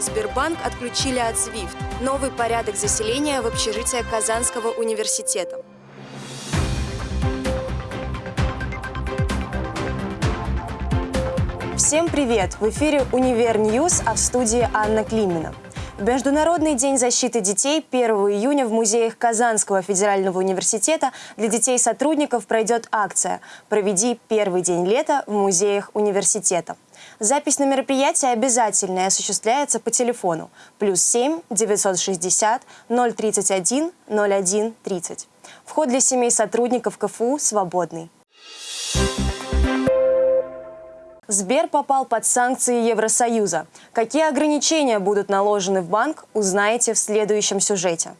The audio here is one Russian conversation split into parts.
Сбербанк отключили от SWIFT. Новый порядок заселения в общежитие Казанского университета. Всем привет! В эфире «Univer News», а в студии Анна Климина. В Международный день защиты детей 1 июня в музеях Казанского федерального университета для детей сотрудников пройдет акция «Проведи первый день лета в музеях университета». Запись на мероприятие обязательная осуществляется по телефону плюс 7 960 031 01 30. Вход для семей сотрудников КФУ свободный. Сбер попал под санкции Евросоюза. Какие ограничения будут наложены в банк, узнаете в следующем сюжете.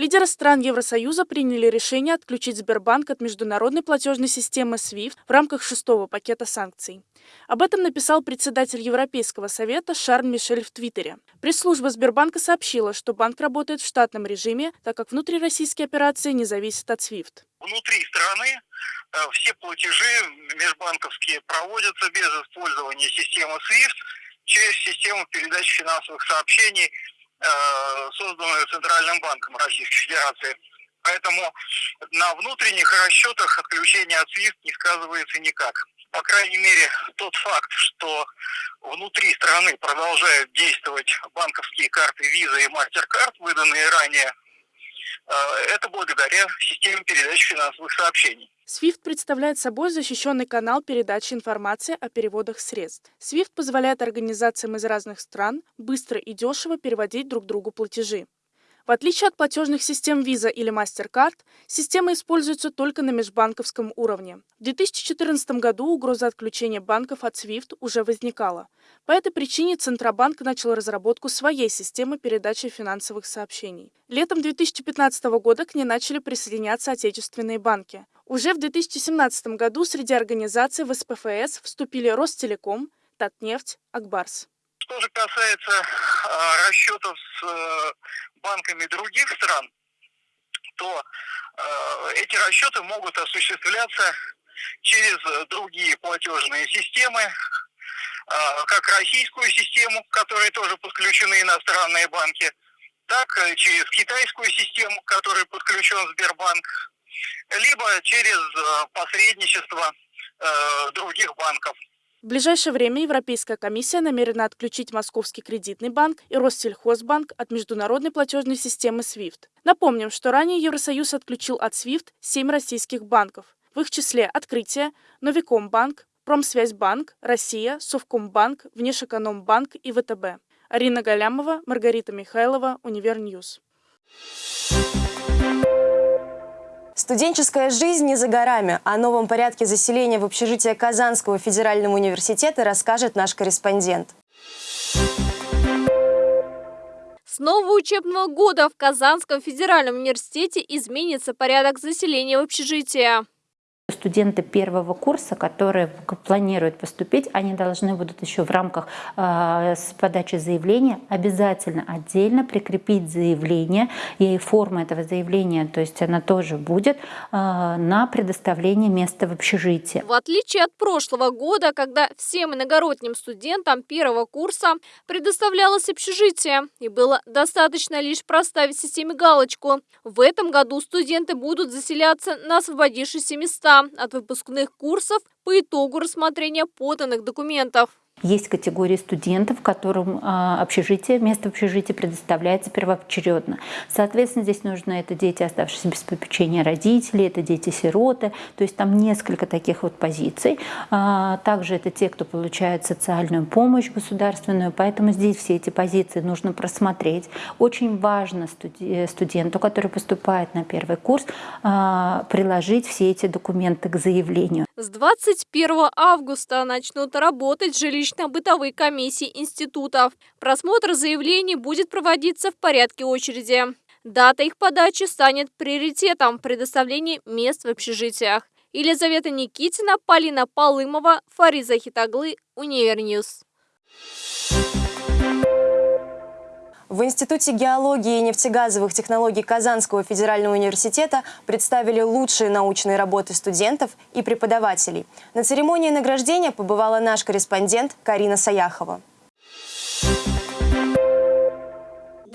Лидеры стран Евросоюза приняли решение отключить Сбербанк от международной платежной системы SWIFT в рамках шестого пакета санкций. Об этом написал председатель Европейского совета Шарль Мишель в Твиттере. Пресс-служба Сбербанка сообщила, что банк работает в штатном режиме, так как внутрироссийские операции не зависят от SWIFT. Внутри страны Э, все платежи межбанковские проводятся без использования системы SWIFT через систему передачи финансовых сообщений, созданную Центральным банком Российской Федерации. Поэтому на внутренних расчетах отключение от SWIFT не сказывается никак. По крайней мере, тот факт, что внутри страны продолжают действовать банковские карты Visa и MasterCard, выданные ранее Э, это благодаря системе передачи финансовых сообщений. SWIFT представляет собой защищенный канал передачи информации о переводах средств. SWIFT позволяет организациям из разных стран быстро и дешево переводить друг другу платежи. В отличие от платежных систем Visa или MasterCard, система используется только на межбанковском уровне. В 2014 году угроза отключения банков от SWIFT уже возникала. По этой причине Центробанк начал разработку своей системы передачи финансовых сообщений. Летом 2015 года к ней начали присоединяться отечественные банки. Уже в 2017 году среди организаций в СПФС вступили Ростелеком, Татнефть, Акбарс. Что же касается э, расчетов с э, банками других стран, то э, эти расчеты могут осуществляться через другие платежные системы, э, как российскую систему, к которой тоже подключены иностранные банки, так и через китайскую систему, к которой подключен Сбербанк, либо через э, посредничество э, других банков. В ближайшее время Европейская комиссия намерена отключить Московский кредитный банк и Россельхозбанк от международной платежной системы SWIFT. Напомним, что ранее Евросоюз отключил от SWIFT семь российских банков. В их числе Открытие, Новикомбанк, Промсвязьбанк, Россия, Совкомбанк, Внешэкономбанк и ВТБ. Арина Галямова, Маргарита Михайлова, Univer News. Студенческая жизнь не за горами. О новом порядке заселения в общежитие Казанского федерального университета расскажет наш корреспондент. С нового учебного года в Казанском федеральном университете изменится порядок заселения в общежитие. Студенты первого курса, которые планируют поступить, они должны будут еще в рамках э, подачи заявления обязательно отдельно прикрепить заявление, и форма этого заявления, то есть она тоже будет э, на предоставление места в общежитии. В отличие от прошлого года, когда всем иногородним студентам первого курса предоставлялось общежитие, и было достаточно лишь проставить системе галочку, в этом году студенты будут заселяться на освободившиеся места от выпускных курсов по итогу рассмотрения поданных документов. Есть категории студентов, которым а, общежитие, место в общежитии предоставляется первоочередно. Соответственно, здесь нужно это дети, оставшиеся без попечения родителей, это дети-сироты, то есть там несколько таких вот позиций. А, также это те, кто получает социальную помощь государственную, поэтому здесь все эти позиции нужно просмотреть. Очень важно студенту, который поступает на первый курс, приложить все эти документы к заявлению. С 21 августа начнут работать жилищно-бытовые комиссии институтов. Просмотр заявлений будет проводиться в порядке очереди. Дата их подачи станет приоритетом предоставления мест в общежитиях. Елизавета Никитина, Полина Полымова, Фарид Захитуглы, Univer News. В Институте геологии и нефтегазовых технологий Казанского федерального университета представили лучшие научные работы студентов и преподавателей. На церемонии награждения побывала наш корреспондент Карина Саяхова.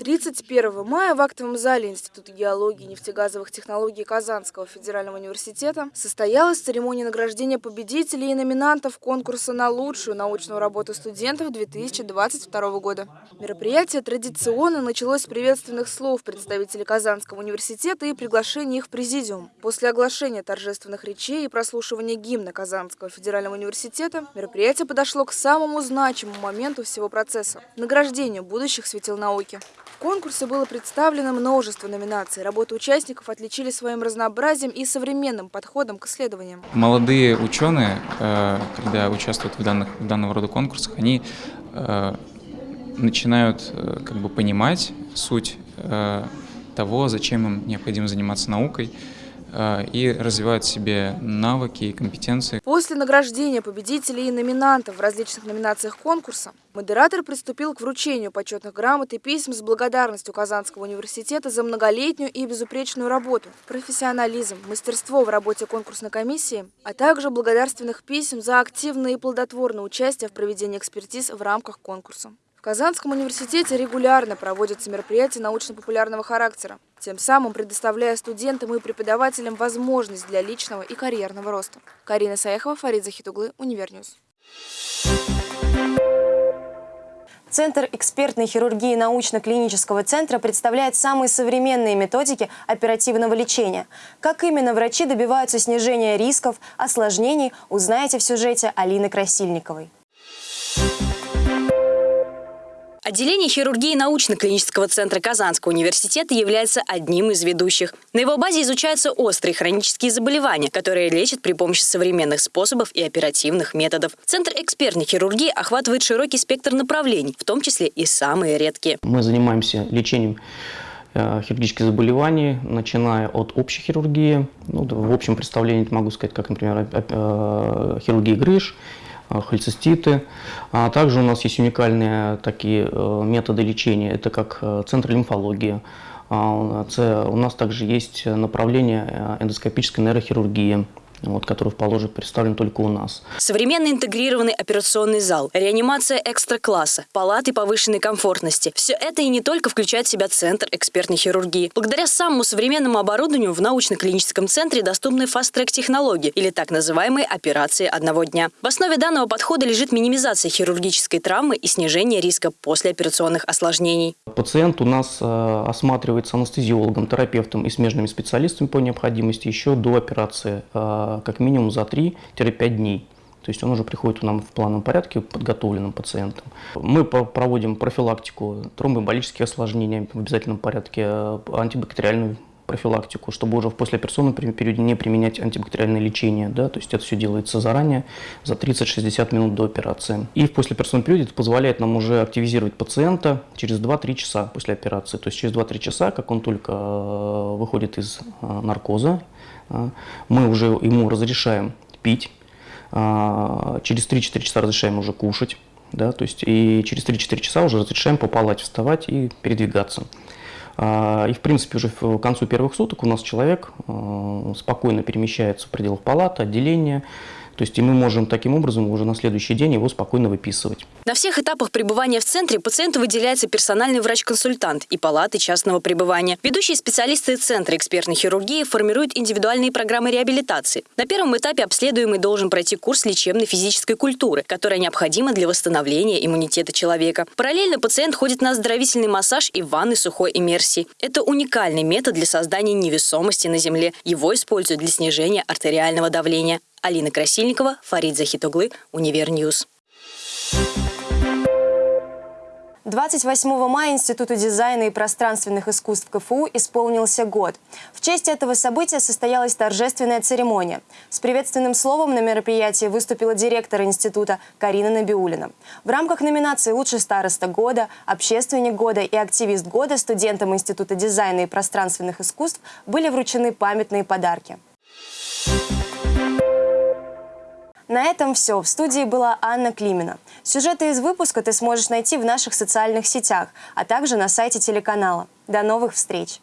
31 мая в актовом зале Института геологии и нефтегазовых технологий Казанского федерального университета состоялась церемония награждения победителей и номинантов конкурса на лучшую научную работу студентов 2022 года. Мероприятие традиционно началось с приветственных слов представителей Казанского университета и приглашения их в президиум. После оглашения торжественных речей и прослушивания гимна Казанского федерального университета мероприятие подошло к самому значимому моменту всего процесса – награждению будущих светил науки. В конкурсе было представлено множество номинаций. Работы участников отличили своим разнообразием и современным подходом к исследованиям. Молодые ученые, э, когда участвуют в, данных, в данного рода конкурсах, они э, начинают э, как бы понимать суть того, зачем им необходимо заниматься наукой, и развивают в себе навыки и компетенции. После награждения победителей и номинантов в различных номинациях конкурса модератор приступил к вручению почетных грамот и писем с благодарностью Казанского университета за многолетнюю и безупречную работу, профессионализм, мастерство в работе конкурсной комиссии, а также благодарственных писем за активное и плодотворное участие в проведении экспертиз в рамках конкурса. Казанском университете регулярно проводятся мероприятия научно-популярного характера, тем самым предоставляя студентам и преподавателям возможность для личного и карьерного роста. Карина Саяхова, Фарид Захитуглы, Univer News. Центр экспертной хирургии научно-клинического центра представляет самые современные методики оперативного лечения. Как именно врачи добиваются снижения рисков, осложнений, узнаете в сюжете Алины Красильниковой. Отделение хирургии научно-клинического центра Казанского университета является одним из ведущих. На его базе изучаются острые хронические заболевания, которые лечат при помощи современных способов и оперативных методов. Центр экспертной хирургии охватывает широкий спектр направлений, в том числе и самые редкие. Мы занимаемся лечением э, хирургических заболеваний, начиная от общей хирургии. Ну, в общем представлении могу сказать, как, например, э, хирургия грыж, холециститы. А также у нас есть уникальные такие э, методы лечения, это как э, центр лимфологии. А, у нас также есть направление эндоскопической нейрохирургии вот, который в положе представлен только у нас. Современный интегрированный операционный зал, реанимация экстра-класса, палаты повышенной комфортности. Все это и не только включает в себя Центр экспертной хирургии. Благодаря самому современному оборудованию в научно-клиническом центре доступны фаст-трек технологии или так называемые операции одного дня. В основе данного подхода лежит минимизация хирургической травмы и снижение риска послеоперационных осложнений. Пациент у нас э, осматривается анестезиологом, терапевтом и смежными специалистами по необходимости еще до операции э, как минимум за 3-5 дней. То есть он уже приходит к нам в плановом порядке подготовленным пациентом. Мы проводим профилактику тромбоэмболических осложнений в обязательном порядке, э, антибактериальную профилактику, чтобы уже в послеоперационном периоде не применять антибактериальное лечение. Да? То есть это все делается заранее, за 30-60 минут до операции. И в послеоперационном периоде это позволяет нам уже активизировать пациента через 2-3 часа после операции. То есть через 2-3 часа, как он только э, выходит из наркоза, а, мы уже ему разрешаем пить, а, через 3-4 часа разрешаем уже кушать, да, то есть и через 3-4 часа уже разрешаем по палате вставать и передвигаться. А, и, в принципе, уже к концу первых суток у нас человек спокойно перемещается в пределах палаты, отделения, то есть и мы можем таким образом уже на следующий день его спокойно выписывать. На всех этапах пребывания в центре пациенту выделяется персональный врач-консультант и палаты частного пребывания. Ведущие специалисты Центра экспертной хирургии формируют индивидуальные программы реабилитации. На первом этапе обследуемый должен пройти курс лечебной физической культуры, которая необходима для восстановления иммунитета человека. Параллельно пациент ходит на оздоровительный массаж и ванны сухой иммерсии. Это уникальный метод для создания невесомости на Земле. Его используют для снижения артериального давления. Алина Красильникова, Фарид Захитуглы, Univer News. 28 мая Институту дизайна и пространственных искусств КФУ исполнился год. В честь этого события состоялась торжественная церемония. С приветственным словом на мероприятии выступила директор института Карина Набиулина. В рамках номинации «Лучший староста года», «Общественник года» и «Активист года» студентам Института дизайна и пространственных искусств были вручены памятные подарки. На этом все. В студии была Анна Климина. Сюжеты из выпуска ты сможешь найти в наших социальных сетях, а также на сайте телеканала. До новых встреч!